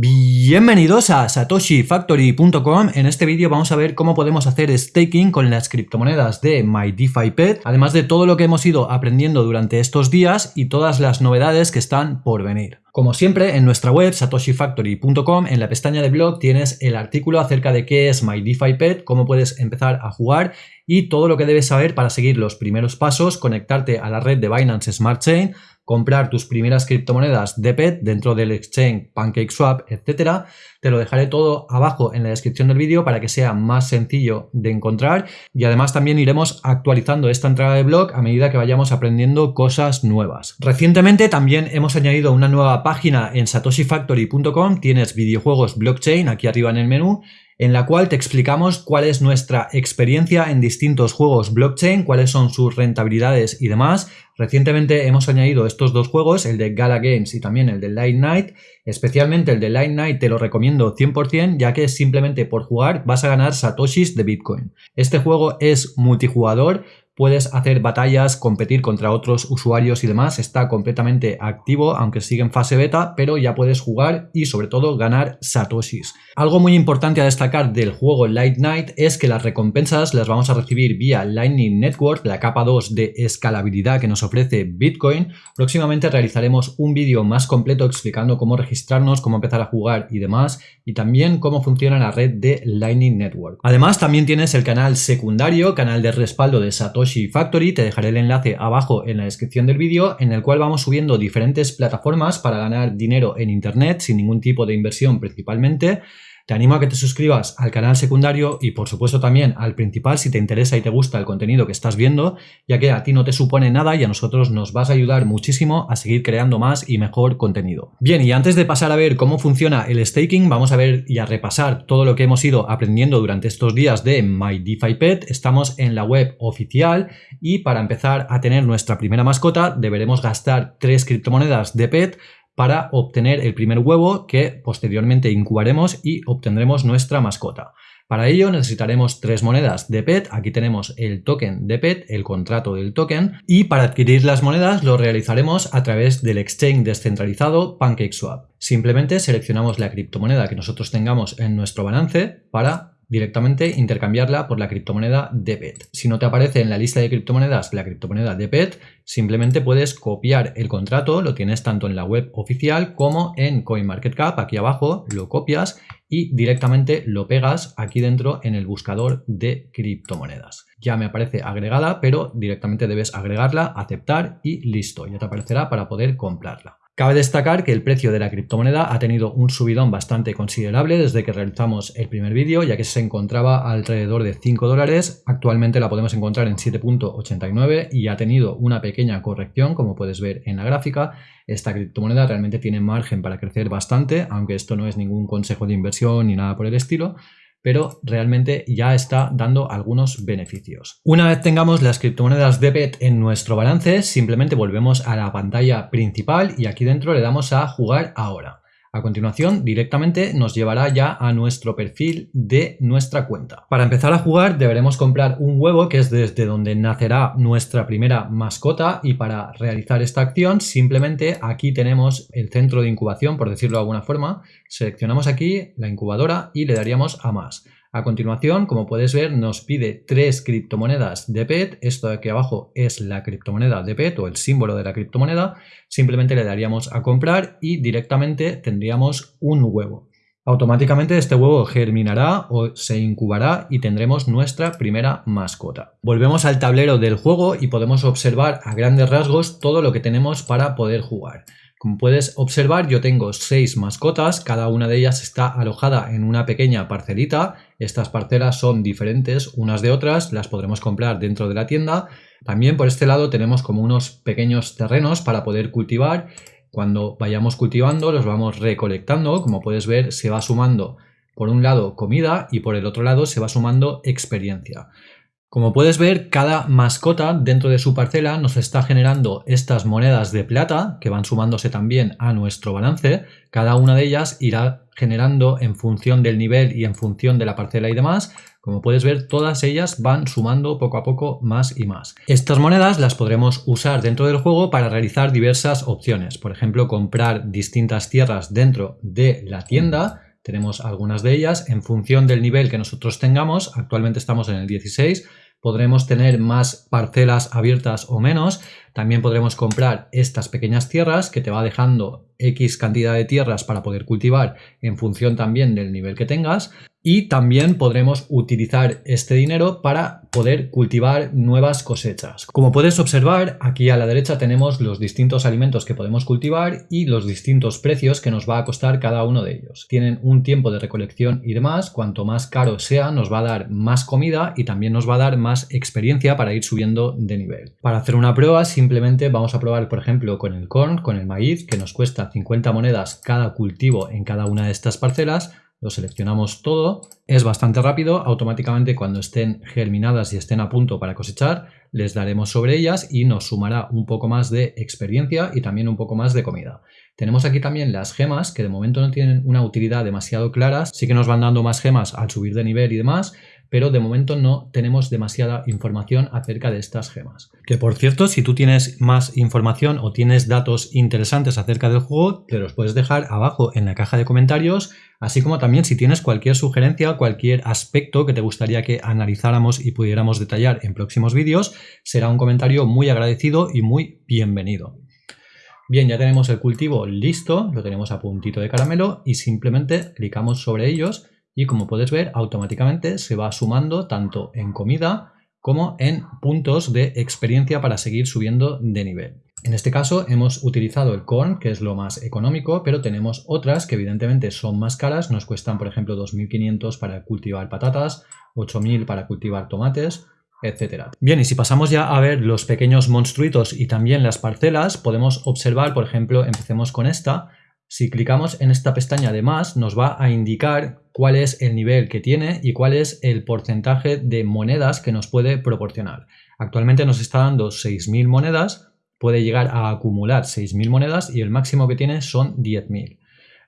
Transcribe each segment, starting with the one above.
Bienvenidos a satoshifactory.com. En este vídeo vamos a ver cómo podemos hacer staking con las criptomonedas de MyDeFiPet, además de todo lo que hemos ido aprendiendo durante estos días y todas las novedades que están por venir. Como siempre, en nuestra web satoshifactory.com, en la pestaña de blog tienes el artículo acerca de qué es MyDeFiPet, cómo puedes empezar a jugar y todo lo que debes saber para seguir los primeros pasos, conectarte a la red de Binance Smart Chain, comprar tus primeras criptomonedas de PET dentro del exchange PancakeSwap, etcétera. Te lo dejaré todo abajo en la descripción del vídeo para que sea más sencillo de encontrar y además también iremos actualizando esta entrada de blog a medida que vayamos aprendiendo cosas nuevas. Recientemente también hemos añadido una nueva página en satoshifactory.com, tienes videojuegos blockchain aquí arriba en el menú en la cual te explicamos cuál es nuestra experiencia en distintos juegos blockchain, cuáles son sus rentabilidades y demás. Recientemente hemos añadido estos dos juegos, el de Gala Games y también el de Light Night. Especialmente el de Light Night te lo recomiendo 100% ya que simplemente por jugar vas a ganar satoshis de Bitcoin. Este juego es multijugador, puedes hacer batallas, competir contra otros usuarios y demás, está completamente activo, aunque sigue en fase beta, pero ya puedes jugar y sobre todo ganar satoshis. Algo muy importante a destacar del juego Light Night es que las recompensas las vamos a recibir vía Lightning Network, la capa 2 de escalabilidad que nos ofrece Bitcoin. Próximamente realizaremos un vídeo más completo explicando cómo registrarnos, cómo empezar a jugar y demás, y también cómo funciona la red de Lightning Network. Además también tienes el canal secundario, canal de respaldo de Satoshi Factory, te dejaré el enlace abajo en la descripción del vídeo, en el cual vamos subiendo diferentes plataformas para ganar dinero en internet sin ningún tipo de inversión principalmente. Te animo a que te suscribas al canal secundario y por supuesto también al principal si te interesa y te gusta el contenido que estás viendo, ya que a ti no te supone nada y a nosotros nos vas a ayudar muchísimo a seguir creando más y mejor contenido. Bien, y antes de pasar a ver cómo funciona el staking, vamos a ver y a repasar todo lo que hemos ido aprendiendo durante estos días de MyDeFiPet. Estamos en la web oficial y para empezar a tener nuestra primera mascota deberemos gastar tres criptomonedas de PET para obtener el primer huevo que posteriormente incubaremos y obtendremos nuestra mascota. Para ello necesitaremos tres monedas de PET, aquí tenemos el token de PET, el contrato del token, y para adquirir las monedas lo realizaremos a través del exchange descentralizado PancakeSwap. Simplemente seleccionamos la criptomoneda que nosotros tengamos en nuestro balance para directamente intercambiarla por la criptomoneda DPET. Si no te aparece en la lista de criptomonedas la criptomoneda DPET, simplemente puedes copiar el contrato, lo tienes tanto en la web oficial como en CoinMarketCap, aquí abajo, lo copias y directamente lo pegas aquí dentro en el buscador de criptomonedas. Ya me aparece agregada, pero directamente debes agregarla, aceptar y listo, ya te aparecerá para poder comprarla. Cabe destacar que el precio de la criptomoneda ha tenido un subidón bastante considerable desde que realizamos el primer vídeo, ya que se encontraba alrededor de 5 dólares. Actualmente la podemos encontrar en 7.89 y ha tenido una pequeña corrección, como puedes ver en la gráfica. Esta criptomoneda realmente tiene margen para crecer bastante, aunque esto no es ningún consejo de inversión ni nada por el estilo pero realmente ya está dando algunos beneficios. Una vez tengamos las criptomonedas DEPET en nuestro balance, simplemente volvemos a la pantalla principal y aquí dentro le damos a jugar ahora. A continuación, directamente nos llevará ya a nuestro perfil de nuestra cuenta. Para empezar a jugar deberemos comprar un huevo que es desde donde nacerá nuestra primera mascota y para realizar esta acción simplemente aquí tenemos el centro de incubación, por decirlo de alguna forma. Seleccionamos aquí la incubadora y le daríamos a más. A continuación, como puedes ver, nos pide tres criptomonedas de PET. Esto de aquí abajo es la criptomoneda de PET o el símbolo de la criptomoneda. Simplemente le daríamos a comprar y directamente tendríamos un huevo. Automáticamente este huevo germinará o se incubará y tendremos nuestra primera mascota. Volvemos al tablero del juego y podemos observar a grandes rasgos todo lo que tenemos para poder jugar. Como puedes observar, yo tengo seis mascotas, cada una de ellas está alojada en una pequeña parcelita. Estas parcelas son diferentes unas de otras, las podremos comprar dentro de la tienda. También por este lado tenemos como unos pequeños terrenos para poder cultivar. Cuando vayamos cultivando los vamos recolectando, como puedes ver se va sumando por un lado comida y por el otro lado se va sumando experiencia. Como puedes ver, cada mascota dentro de su parcela nos está generando estas monedas de plata que van sumándose también a nuestro balance. Cada una de ellas irá generando en función del nivel y en función de la parcela y demás. Como puedes ver, todas ellas van sumando poco a poco más y más. Estas monedas las podremos usar dentro del juego para realizar diversas opciones. Por ejemplo, comprar distintas tierras dentro de la tienda. Tenemos algunas de ellas en función del nivel que nosotros tengamos. Actualmente estamos en el 16 podremos tener más parcelas abiertas o menos. También podremos comprar estas pequeñas tierras que te va dejando X cantidad de tierras para poder cultivar en función también del nivel que tengas y también podremos utilizar este dinero para poder cultivar nuevas cosechas. Como puedes observar, aquí a la derecha tenemos los distintos alimentos que podemos cultivar y los distintos precios que nos va a costar cada uno de ellos. Tienen un tiempo de recolección y demás, cuanto más caro sea nos va a dar más comida y también nos va a dar más experiencia para ir subiendo de nivel. Para hacer una prueba simplemente vamos a probar por ejemplo con el corn, con el maíz, que nos cuesta 50 monedas cada cultivo en cada una de estas parcelas, lo seleccionamos todo, es bastante rápido, automáticamente cuando estén germinadas y estén a punto para cosechar, les daremos sobre ellas y nos sumará un poco más de experiencia y también un poco más de comida. Tenemos aquí también las gemas, que de momento no tienen una utilidad demasiado clara, sí que nos van dando más gemas al subir de nivel y demás, pero de momento no tenemos demasiada información acerca de estas gemas. Que por cierto, si tú tienes más información o tienes datos interesantes acerca del juego, te los puedes dejar abajo en la caja de comentarios, así como también si tienes cualquier sugerencia, cualquier aspecto que te gustaría que analizáramos y pudiéramos detallar en próximos vídeos, será un comentario muy agradecido y muy bienvenido. Bien, ya tenemos el cultivo listo, lo tenemos a puntito de caramelo y simplemente clicamos sobre ellos y como puedes ver automáticamente se va sumando tanto en comida como en puntos de experiencia para seguir subiendo de nivel. En este caso hemos utilizado el corn, que es lo más económico, pero tenemos otras que evidentemente son más caras, nos cuestan por ejemplo 2.500 para cultivar patatas, 8.000 para cultivar tomates, etc. Bien, y si pasamos ya a ver los pequeños monstruitos y también las parcelas, podemos observar, por ejemplo, empecemos con esta, si clicamos en esta pestaña de más, nos va a indicar cuál es el nivel que tiene y cuál es el porcentaje de monedas que nos puede proporcionar. Actualmente nos está dando 6.000 monedas, puede llegar a acumular 6.000 monedas y el máximo que tiene son 10.000.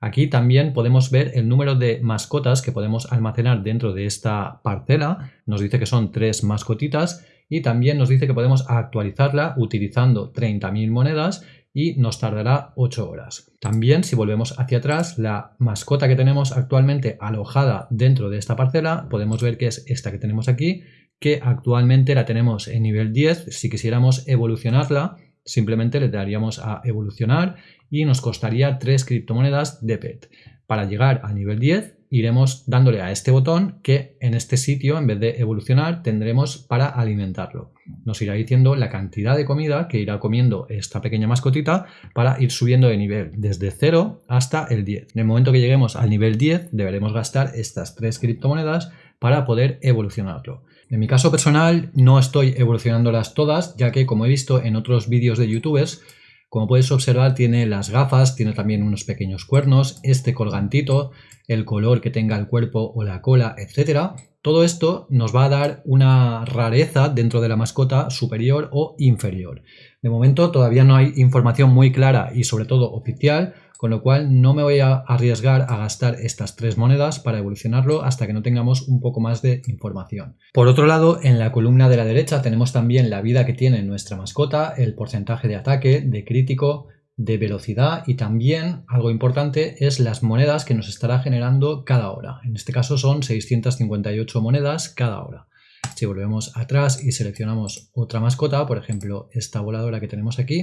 Aquí también podemos ver el número de mascotas que podemos almacenar dentro de esta parcela. Nos dice que son tres mascotitas y también nos dice que podemos actualizarla utilizando 30.000 monedas y nos tardará 8 horas. También si volvemos hacia atrás, la mascota que tenemos actualmente alojada dentro de esta parcela, podemos ver que es esta que tenemos aquí, que actualmente la tenemos en nivel 10. Si quisiéramos evolucionarla, simplemente le daríamos a evolucionar y nos costaría 3 criptomonedas de PET. Para llegar a nivel 10 iremos dándole a este botón que en este sitio, en vez de evolucionar, tendremos para alimentarlo. Nos irá diciendo la cantidad de comida que irá comiendo esta pequeña mascotita para ir subiendo de nivel, desde 0 hasta el 10. En el momento que lleguemos al nivel 10, deberemos gastar estas tres criptomonedas para poder evolucionarlo. En mi caso personal, no estoy evolucionándolas todas, ya que como he visto en otros vídeos de youtubers, como puedes observar tiene las gafas, tiene también unos pequeños cuernos, este colgantito, el color que tenga el cuerpo o la cola, etc. Todo esto nos va a dar una rareza dentro de la mascota superior o inferior. De momento todavía no hay información muy clara y sobre todo oficial, con lo cual no me voy a arriesgar a gastar estas tres monedas para evolucionarlo hasta que no tengamos un poco más de información. Por otro lado, en la columna de la derecha tenemos también la vida que tiene nuestra mascota, el porcentaje de ataque, de crítico, de velocidad y también algo importante es las monedas que nos estará generando cada hora. En este caso son 658 monedas cada hora. Si volvemos atrás y seleccionamos otra mascota, por ejemplo esta voladora que tenemos aquí,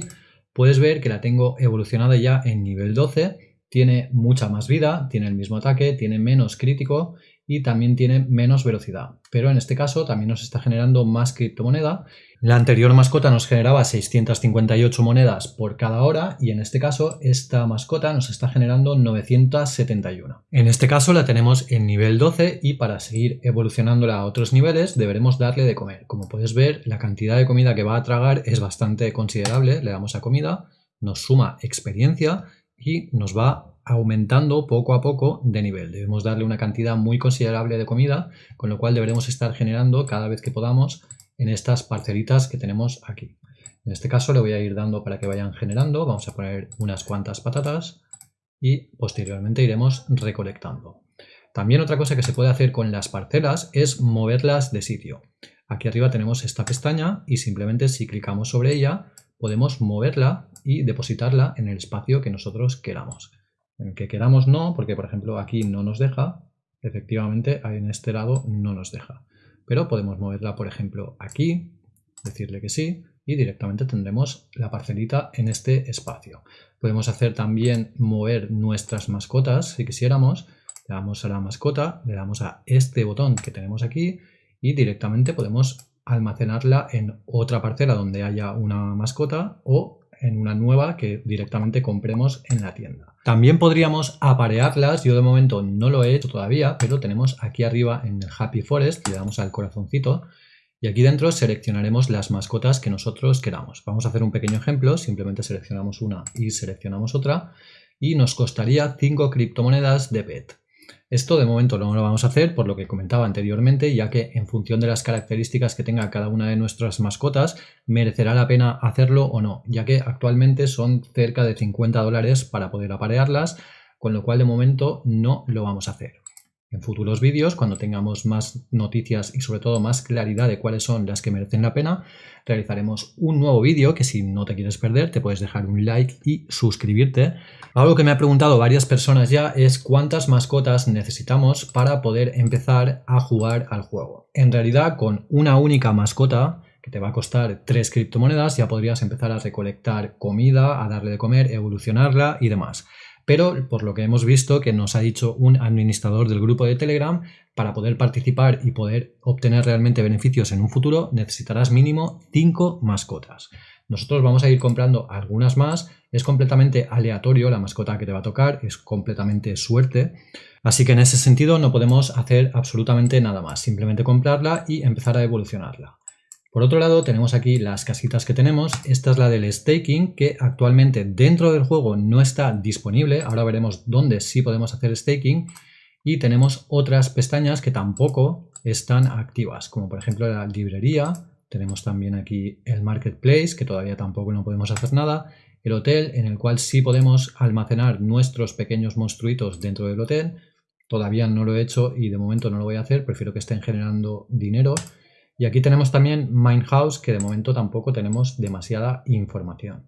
puedes ver que la tengo evolucionada ya en nivel 12, tiene mucha más vida, tiene el mismo ataque, tiene menos crítico y también tiene menos velocidad. Pero en este caso también nos está generando más criptomoneda. La anterior mascota nos generaba 658 monedas por cada hora y en este caso esta mascota nos está generando 971. En este caso la tenemos en nivel 12 y para seguir evolucionándola a otros niveles deberemos darle de comer. Como puedes ver la cantidad de comida que va a tragar es bastante considerable. Le damos a comida, nos suma experiencia y nos va aumentando poco a poco de nivel. Debemos darle una cantidad muy considerable de comida, con lo cual deberemos estar generando cada vez que podamos en estas parcelitas que tenemos aquí. En este caso le voy a ir dando para que vayan generando. Vamos a poner unas cuantas patatas y posteriormente iremos recolectando. También otra cosa que se puede hacer con las parcelas es moverlas de sitio. Aquí arriba tenemos esta pestaña y simplemente si clicamos sobre ella podemos moverla y depositarla en el espacio que nosotros queramos. En el que queramos no, porque por ejemplo aquí no nos deja, efectivamente en este lado no nos deja. Pero podemos moverla por ejemplo aquí, decirle que sí y directamente tendremos la parcelita en este espacio. Podemos hacer también mover nuestras mascotas si quisiéramos. Le damos a la mascota, le damos a este botón que tenemos aquí y directamente podemos almacenarla en otra parcela donde haya una mascota o en una nueva que directamente compremos en la tienda. También podríamos aparearlas, yo de momento no lo he hecho todavía, pero tenemos aquí arriba en el Happy Forest, le damos al corazoncito y aquí dentro seleccionaremos las mascotas que nosotros queramos. Vamos a hacer un pequeño ejemplo, simplemente seleccionamos una y seleccionamos otra y nos costaría 5 criptomonedas de PET. Esto de momento no lo vamos a hacer por lo que comentaba anteriormente, ya que en función de las características que tenga cada una de nuestras mascotas, merecerá la pena hacerlo o no, ya que actualmente son cerca de 50 dólares para poder aparearlas, con lo cual de momento no lo vamos a hacer. En futuros vídeos, cuando tengamos más noticias y sobre todo más claridad de cuáles son las que merecen la pena, realizaremos un nuevo vídeo que si no te quieres perder te puedes dejar un like y suscribirte. Algo que me ha preguntado varias personas ya es cuántas mascotas necesitamos para poder empezar a jugar al juego. En realidad con una única mascota que te va a costar 3 criptomonedas ya podrías empezar a recolectar comida, a darle de comer, evolucionarla y demás pero por lo que hemos visto que nos ha dicho un administrador del grupo de Telegram, para poder participar y poder obtener realmente beneficios en un futuro necesitarás mínimo 5 mascotas. Nosotros vamos a ir comprando algunas más, es completamente aleatorio la mascota que te va a tocar, es completamente suerte, así que en ese sentido no podemos hacer absolutamente nada más, simplemente comprarla y empezar a evolucionarla. Por otro lado tenemos aquí las casitas que tenemos, esta es la del staking que actualmente dentro del juego no está disponible, ahora veremos dónde sí podemos hacer staking. Y tenemos otras pestañas que tampoco están activas, como por ejemplo la librería, tenemos también aquí el marketplace que todavía tampoco no podemos hacer nada, el hotel en el cual sí podemos almacenar nuestros pequeños monstruitos dentro del hotel, todavía no lo he hecho y de momento no lo voy a hacer, prefiero que estén generando dinero y aquí tenemos también Mindhouse, que de momento tampoco tenemos demasiada información.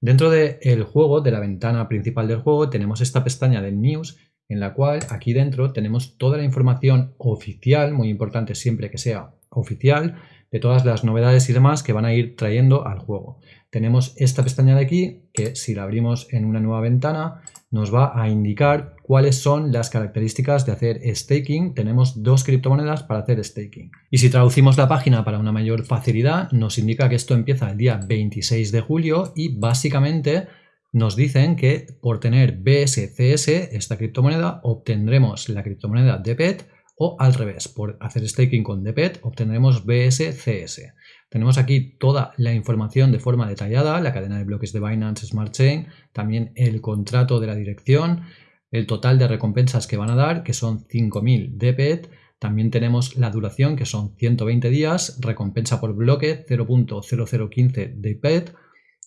Dentro del juego, de la ventana principal del juego, tenemos esta pestaña de News, en la cual aquí dentro tenemos toda la información oficial, muy importante siempre que sea oficial, de todas las novedades y demás que van a ir trayendo al juego. Tenemos esta pestaña de aquí que si la abrimos en una nueva ventana nos va a indicar cuáles son las características de hacer staking. Tenemos dos criptomonedas para hacer staking. Y si traducimos la página para una mayor facilidad, nos indica que esto empieza el día 26 de julio y básicamente nos dicen que por tener BSCS, esta criptomoneda, obtendremos la criptomoneda de PET o al revés, por hacer staking con DPET obtendremos BSCS. Tenemos aquí toda la información de forma detallada, la cadena de bloques de Binance Smart Chain, también el contrato de la dirección, el total de recompensas que van a dar, que son 5.000 DPET, también tenemos la duración, que son 120 días, recompensa por bloque 0.0015 DPET,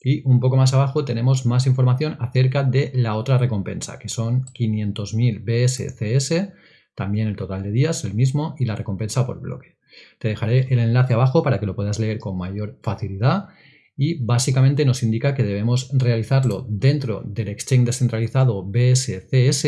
y un poco más abajo tenemos más información acerca de la otra recompensa, que son 500.000 BSCS, también el total de días, el mismo, y la recompensa por bloque. Te dejaré el enlace abajo para que lo puedas leer con mayor facilidad y básicamente nos indica que debemos realizarlo dentro del exchange descentralizado BSCS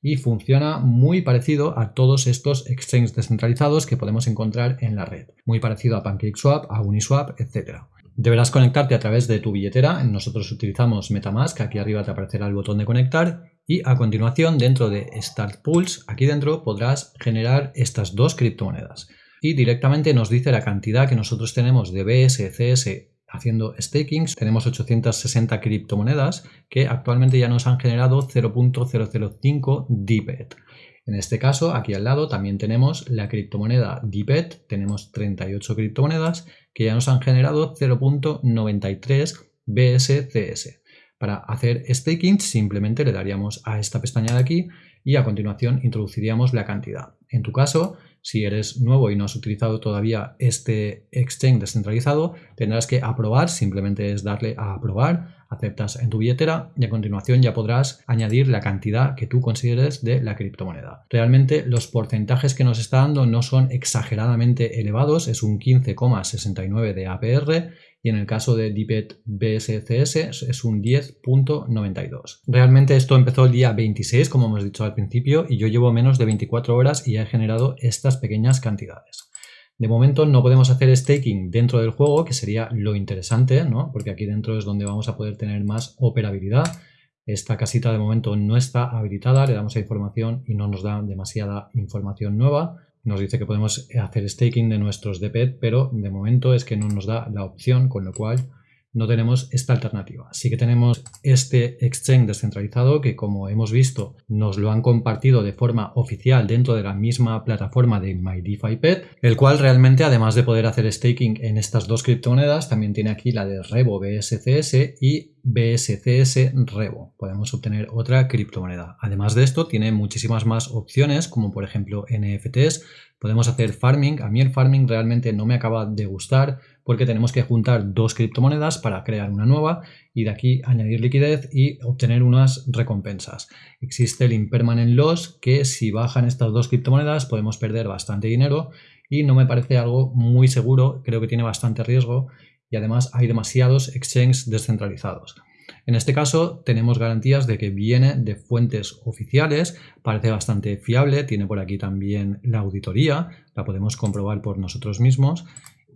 y funciona muy parecido a todos estos exchanges descentralizados que podemos encontrar en la red. Muy parecido a PancakeSwap, a Uniswap, etc. Deberás conectarte a través de tu billetera. Nosotros utilizamos Metamask, aquí arriba te aparecerá el botón de conectar y a continuación dentro de Start Pools, aquí dentro podrás generar estas dos criptomonedas. Y directamente nos dice la cantidad que nosotros tenemos de BSCS haciendo staking. Tenemos 860 criptomonedas que actualmente ya nos han generado 0.005 DPET. En este caso, aquí al lado también tenemos la criptomoneda DPET. Tenemos 38 criptomonedas que ya nos han generado 0.93 BSCS. Para hacer staking simplemente le daríamos a esta pestaña de aquí y a continuación introduciríamos la cantidad. En tu caso, si eres nuevo y no has utilizado todavía este exchange descentralizado, tendrás que aprobar, simplemente es darle a aprobar, aceptas en tu billetera y a continuación ya podrás añadir la cantidad que tú consideres de la criptomoneda. Realmente los porcentajes que nos está dando no son exageradamente elevados, es un 15,69 de APR y en el caso de DPET BSCS es un 10.92. Realmente esto empezó el día 26, como hemos dicho al principio, y yo llevo menos de 24 horas y he generado estas pequeñas cantidades. De momento no podemos hacer staking dentro del juego, que sería lo interesante, ¿no? porque aquí dentro es donde vamos a poder tener más operabilidad. Esta casita de momento no está habilitada, le damos a información y no nos da demasiada información nueva. Nos dice que podemos hacer staking de nuestros DPET, pero de momento es que no nos da la opción, con lo cual no tenemos esta alternativa. Sí que tenemos este exchange descentralizado que como hemos visto nos lo han compartido de forma oficial dentro de la misma plataforma de MyDeFiPet, el cual realmente además de poder hacer staking en estas dos criptomonedas también tiene aquí la de Revo BSCS y BSCS Revo. Podemos obtener otra criptomoneda. Además de esto tiene muchísimas más opciones como por ejemplo NFTs, podemos hacer farming. A mí el farming realmente no me acaba de gustar porque tenemos que juntar dos criptomonedas para crear una nueva y de aquí añadir liquidez y obtener unas recompensas. Existe el impermanent loss que si bajan estas dos criptomonedas podemos perder bastante dinero y no me parece algo muy seguro, creo que tiene bastante riesgo y además hay demasiados exchanges descentralizados. En este caso tenemos garantías de que viene de fuentes oficiales, parece bastante fiable, tiene por aquí también la auditoría, la podemos comprobar por nosotros mismos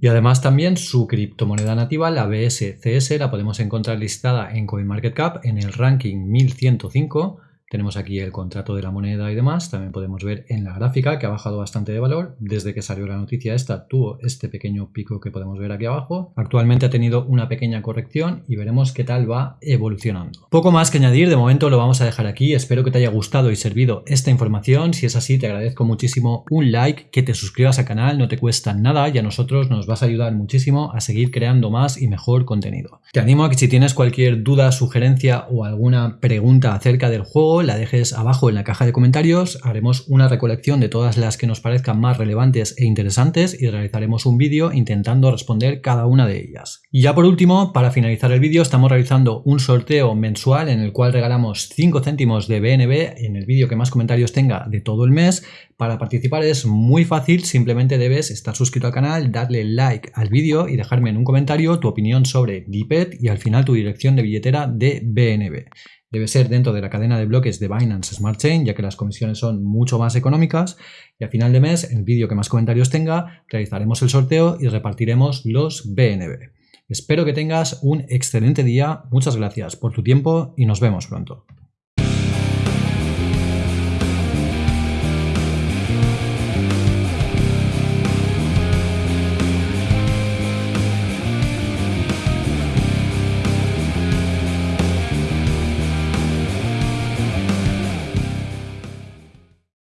y además también su criptomoneda nativa, la BSCS, la podemos encontrar listada en CoinMarketCap en el ranking 1105 tenemos aquí el contrato de la moneda y demás. También podemos ver en la gráfica que ha bajado bastante de valor. Desde que salió la noticia esta tuvo este pequeño pico que podemos ver aquí abajo. Actualmente ha tenido una pequeña corrección y veremos qué tal va evolucionando. Poco más que añadir, de momento lo vamos a dejar aquí. Espero que te haya gustado y servido esta información. Si es así, te agradezco muchísimo un like, que te suscribas al canal, no te cuesta nada y a nosotros nos vas a ayudar muchísimo a seguir creando más y mejor contenido. Te animo a que si tienes cualquier duda, sugerencia o alguna pregunta acerca del juego, la dejes abajo en la caja de comentarios, haremos una recolección de todas las que nos parezcan más relevantes e interesantes y realizaremos un vídeo intentando responder cada una de ellas. Y ya por último, para finalizar el vídeo, estamos realizando un sorteo mensual en el cual regalamos 5 céntimos de BNB en el vídeo que más comentarios tenga de todo el mes. Para participar es muy fácil, simplemente debes estar suscrito al canal, darle like al vídeo y dejarme en un comentario tu opinión sobre DPET y al final tu dirección de billetera de BNB debe ser dentro de la cadena de bloques de Binance Smart Chain, ya que las comisiones son mucho más económicas. Y a final de mes, en el vídeo que más comentarios tenga, realizaremos el sorteo y repartiremos los BNB. Espero que tengas un excelente día, muchas gracias por tu tiempo y nos vemos pronto.